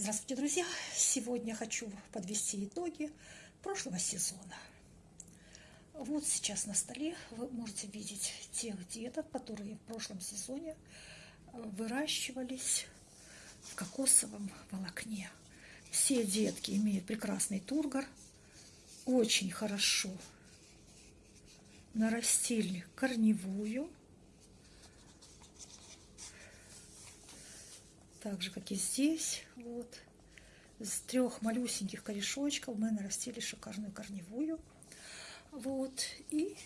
Здравствуйте, друзья! Сегодня хочу подвести итоги прошлого сезона. Вот сейчас на столе вы можете видеть тех деток, которые в прошлом сезоне э, выращивались в кокосовом волокне. Все детки имеют прекрасный тургор, очень хорошо нарастили корневую, так же, как и здесь. Вот. С трех малюсеньких корешочков мы нарастили шикарную корневую. Вот. И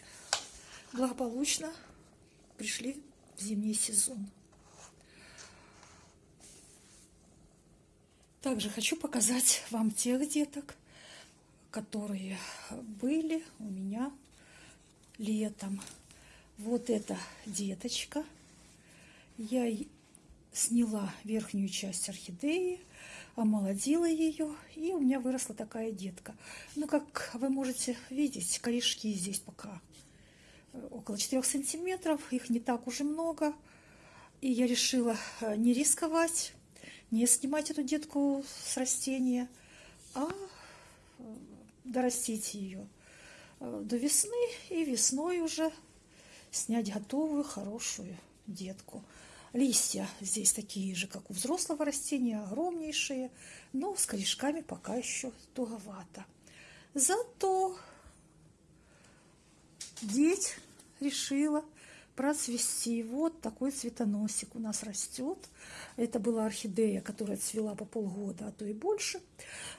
благополучно пришли в зимний сезон. Также хочу показать вам тех деток, которые были у меня летом. Вот эта деточка. Я сняла верхнюю часть орхидеи, омолодила ее, и у меня выросла такая детка. Ну, как вы можете видеть, корешки здесь пока э, около 4 сантиметров, их не так уже много. И я решила э, не рисковать, не снимать эту детку с растения, а э, дорастить ее до весны и весной уже снять готовую хорошую детку. Листья здесь такие же, как у взрослого растения, огромнейшие, но с корешками пока еще туговато. Зато деть решила процвести. Вот такой цветоносик у нас растет. Это была орхидея, которая цвела по полгода, а то и больше.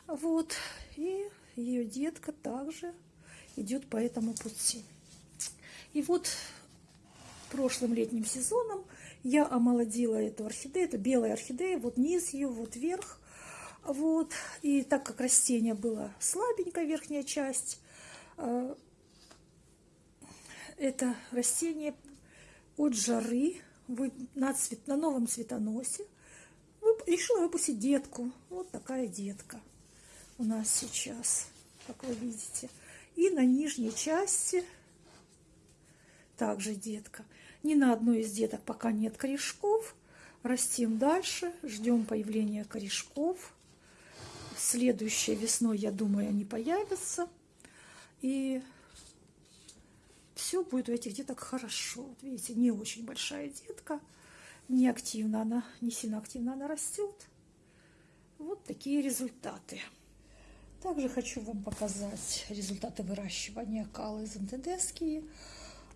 Вот. И ее детка также идет по этому пути. И вот прошлым летним сезоном я омолодила эту орхидею, это белая орхидея, вот низ ее, вот верх. Вот. И так как растение было слабенькая верхняя часть, э, это растение от жары на, цвет, на новом цветоносе решила выпустить детку. Вот такая детка у нас сейчас, как вы видите. И на нижней части также детка. Ни на одной из деток пока нет корешков. Растим дальше, ждем появления корешков. Следующей весной, я думаю, они появятся. И все будет у этих деток хорошо. Вот видите, не очень большая детка, не активно она, не сильно активно она растет. Вот такие результаты. Также хочу вам показать результаты выращивания калы зонтедеские.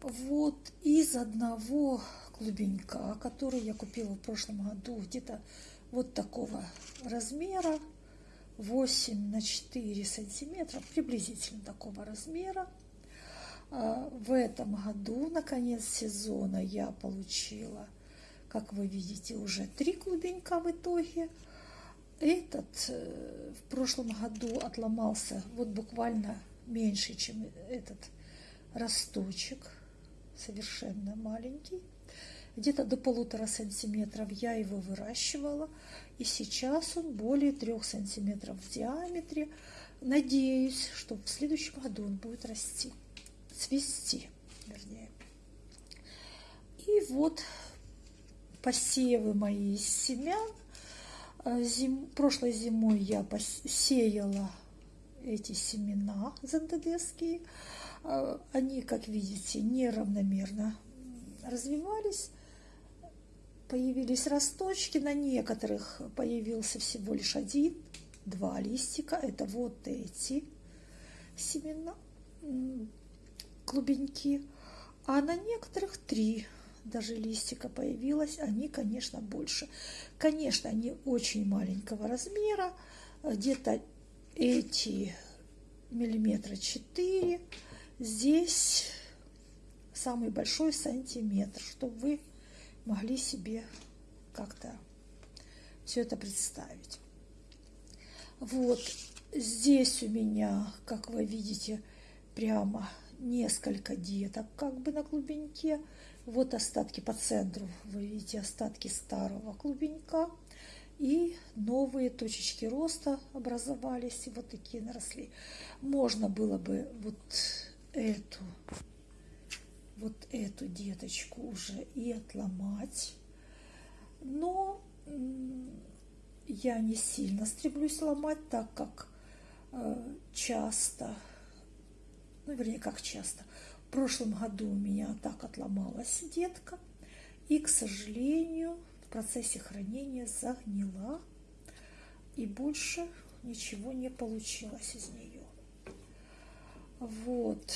Вот из одного клубенька, который я купила в прошлом году, где-то вот такого размера, 8 на 4 сантиметра, приблизительно такого размера. А, в этом году, на конец сезона, я получила, как вы видите, уже три клубенька в итоге. Этот э, в прошлом году отломался вот буквально меньше, чем этот росточек совершенно маленький, где-то до полутора сантиметров я его выращивала, и сейчас он более трех сантиметров в диаметре. Надеюсь, что в следующем году он будет расти, цвести, вернее. И вот посевы мои семян. А, зим... Прошлой зимой я посеяла эти семена зандадесские. А, они, как видите, неравномерно развивались. Появились росточки, на некоторых появился всего лишь один, два листика. Это вот эти семена, клубеньки. А на некоторых три даже листика появилось. Они, конечно, больше. Конечно, они очень маленького размера. Где-то эти миллиметра четыре Здесь самый большой сантиметр, чтобы вы могли себе как-то все это представить. Вот здесь у меня, как вы видите, прямо несколько деток как бы на клубеньке. Вот остатки по центру, вы видите остатки старого клубенька. И новые точечки роста образовались, и вот такие наросли. Можно было бы вот эту, вот эту деточку уже и отломать. Но я не сильно стремлюсь ломать, так как э, часто, ну, вернее, как часто, в прошлом году у меня так отломалась детка, и, к сожалению, в процессе хранения загнила, и больше ничего не получилось из нее. Вот.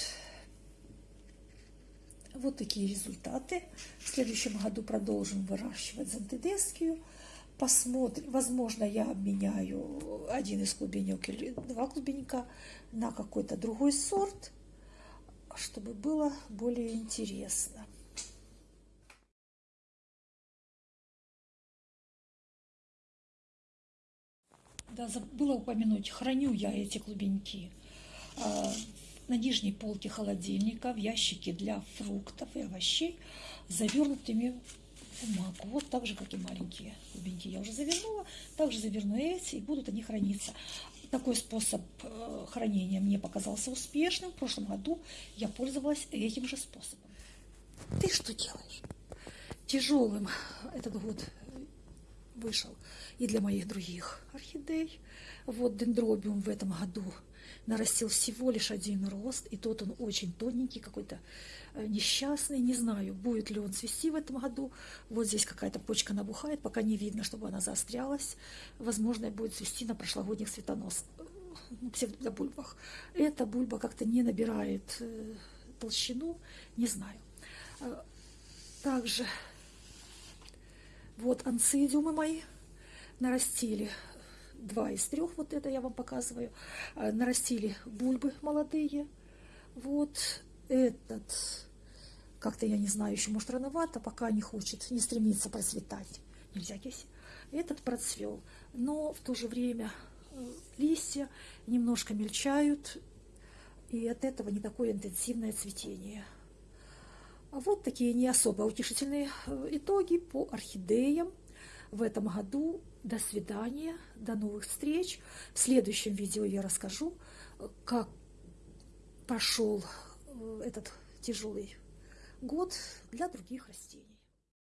Вот такие результаты. В следующем году продолжим выращивать зонтедескию. Посмотрим. Возможно, я обменяю один из клубенек или два клубенька на какой-то другой сорт, чтобы было более интересно. Да, забыла упомянуть, храню я эти клубеньки а, на нижней полке холодильника в ящике для фруктов и овощей завернутыми в бумагу. Вот так же, как и маленькие клубеньки я уже завернула. Также заверну эти, и будут они храниться. Такой способ э, хранения мне показался успешным. В прошлом году я пользовалась этим же способом. Ты что делаешь? Тяжелым этот год вышел и для моих других орхидей. Вот дендробиум в этом году нарастил всего лишь один рост, и тот он очень тоненький, какой-то э, несчастный, не знаю, будет ли он цвести в этом году. Вот здесь какая-то почка набухает, пока не видно, чтобы она заострялась. Возможно, будет цвести на прошлогодних цветонос, ну, псевдобульбах. Эта бульба как-то не набирает э, толщину, не знаю. Э, также вот анцидиумы мои нарастили два из трех, вот это я вам показываю, а, нарастили бульбы молодые. Вот этот, как-то я не знаю, еще может рановато, пока не хочет, не стремится процветать. Нельзя киси. Этот процвел, но в то же время э, листья немножко мельчают, и от этого не такое интенсивное цветение. Вот такие не особо утешительные э, итоги по орхидеям в этом году. До свидания, до новых встреч. В следующем видео я расскажу, как прошел э, этот тяжелый год для других растений.